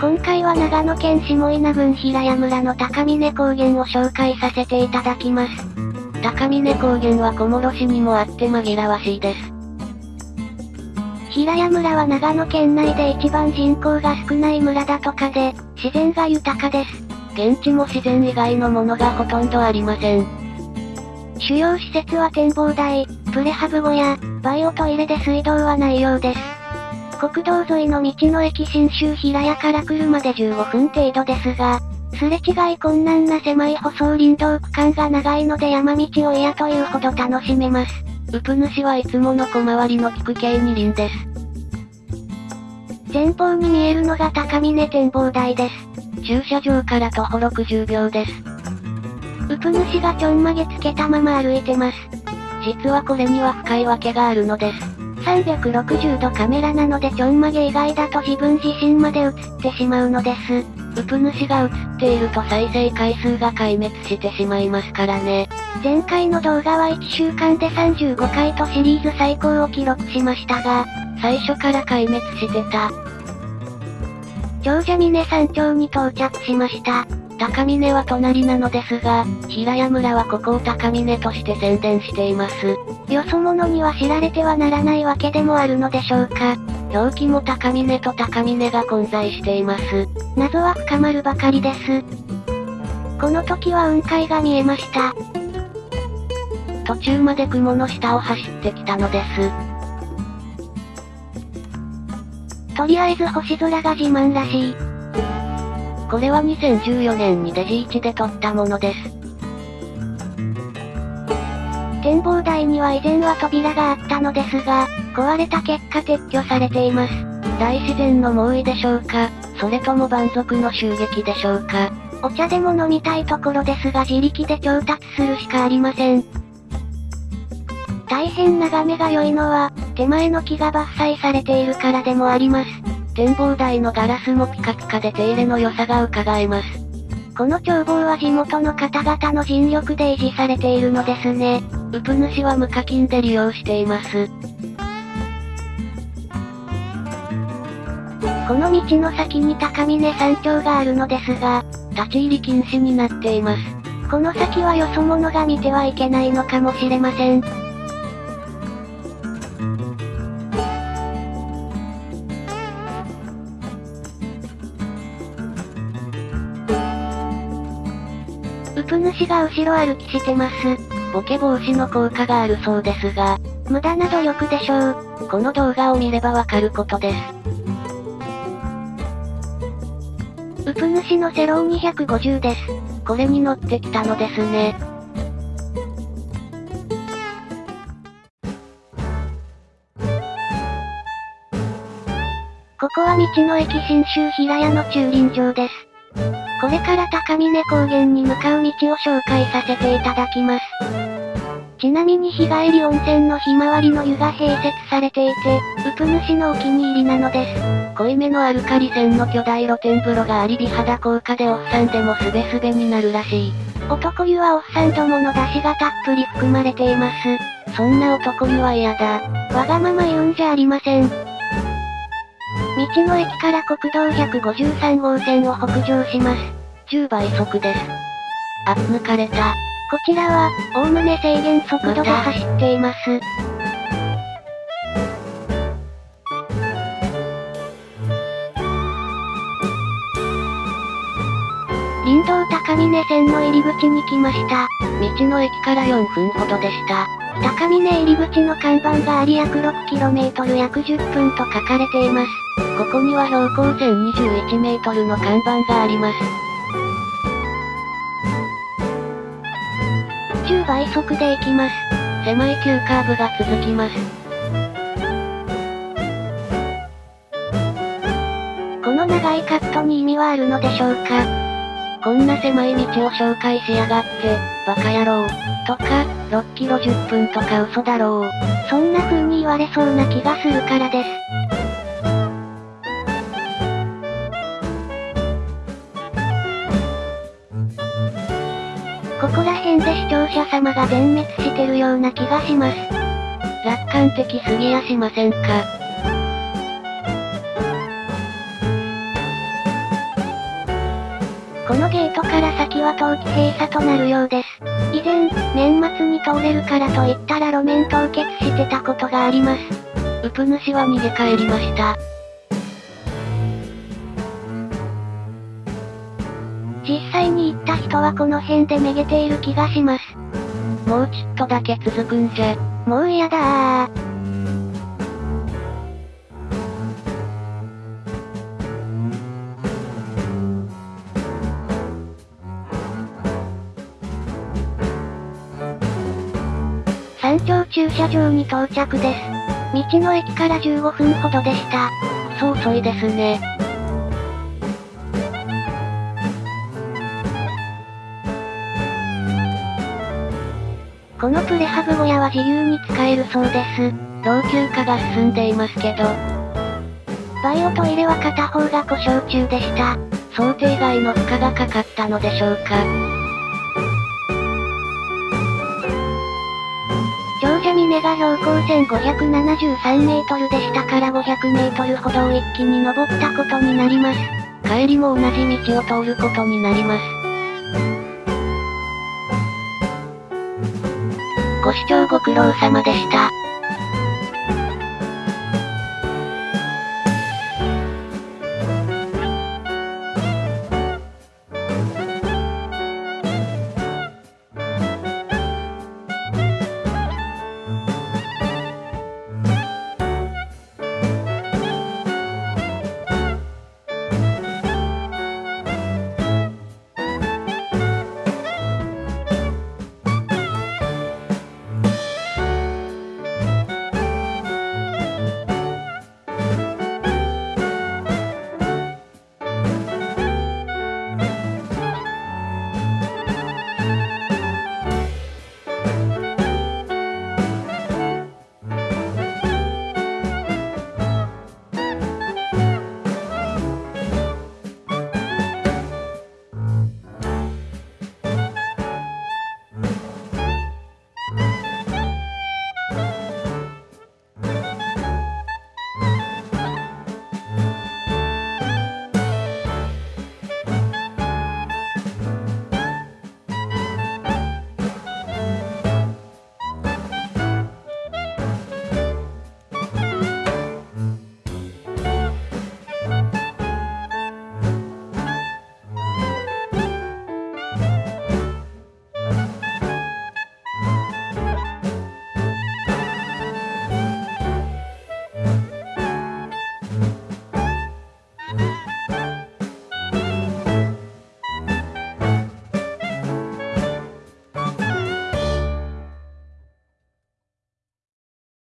今回は長野県下稲郡平谷村の高峰高原を紹介させていただきます。高峰高原は小諸市にもあって紛らわしいです。平谷村は長野県内で一番人口が少ない村だとかで、自然が豊かです。現地も自然以外のものがほとんどありません。主要施設は展望台、プレハブ小屋、バイオトイレで水道はないようです。国道沿いの道の駅新州平谷から車で15分程度ですが、すれ違い困難な狭い舗装林道区間が長いので山道を嫌というほど楽しめます。ウプ主はいつもの小回りの利く系二輪です。前方に見えるのが高峰展望台です。駐車場から徒歩60秒です。ウプ主がちょんまげつけたまま歩いてます。実はこれには深いわけがあるのです。360度カメラなのでちょんまげ以外だと自分自身まで映ってしまうのです。ウプ主が映っていると再生回数が壊滅してしまいますからね。前回の動画は1週間で35回とシリーズ最高を記録しましたが、最初から壊滅してた。長者峰山頂に到着しました。高峰は隣なのですが、平谷村はここを高峰として宣伝しています。よそ者には知られてはならないわけでもあるのでしょうか。表記も高峰と高峰が混在しています。謎は深まるばかりです。この時は雲海が見えました。途中まで雲の下を走ってきたのです。とりあえず星空が自慢らしい。これは2014年にデジ1で撮ったものです。展望台には以前は扉があったのですが、壊れた結果撤去されています。大自然の猛威でしょうか、それとも蛮族の襲撃でしょうか？お茶でも飲みたいところですが自力で調達するしかありません。大変眺めが良いのは、手前の木が伐採されているからでもあります。展望台のガラスもピカピカで手入れの良さが伺えます。この眺望は地元の方々の尽力で維持されているのですね。ウプ主は無課金で利用しています。この道の先に高峰山頂があるのですが、立ち入り禁止になっています。この先はよそ者が見てはいけないのかもしれません。プ主が後ろ歩きしてます。ボケ防止の効果があるそうですが、無駄な努力でしょう。この動画を見ればわかることです。ウプ主のセロー250です。これに乗ってきたのですね。ここは道の駅新州平屋の駐輪場です。これから高峰高原に向かう道を紹介させていただきます。ちなみに日帰り温泉のひまわりの湯が併設されていて、ウプ主のお気に入りなのです。濃いめのアルカリ泉の巨大露天風呂があり美肌効果でおっさんでもスベスベになるらしい。男湯はおっさんどもの出汁がたっぷり含まれています。そんな男湯は嫌だ。わがまま言うんじゃありません。道の駅から国道153号線を北上します。10倍速です。あ、抜かれた。こちらは、おおむね制限速度で走っています。林道高峰線の入り口に来ました。道の駅から4分ほどでした。高峰入り口の看板があり約 6km 約10分と書かれています。ここには標高 1021m の看板があります。10倍速で行きます。狭い急カーブが続きます。この長いカットに意味はあるのでしょうかこんな狭い道を紹介しやがって、バカ野郎。とか、6キロ10分とか嘘だろう。そんな風に言われそうな気がするからです。で視聴者様が全滅してるような気がします。楽観的すぎやしませんか？このゲートから先は冬季閉鎖となるようです。以前、年末に通れるからと言ったら路面凍結してたことがあります。ウプ主は逃げ帰りました。実際に行った人はこの辺でめげている気がします。もうちょっとだけ続くんじゃ。もう嫌だー。山頂駐車場に到着です。道の駅から15分ほどでした。そう遅いですね。このプレハブ小屋は自由に使えるそうです。老朽化が進んでいますけど。バイオトイレは片方が故障中でした。想定外の負荷がかかったのでしょうか。長者峰が標高1573メートルでしたから500メートルほどを一気に登ったことになります。帰りも同じ道を通ることになります。視聴ご苦労様でした。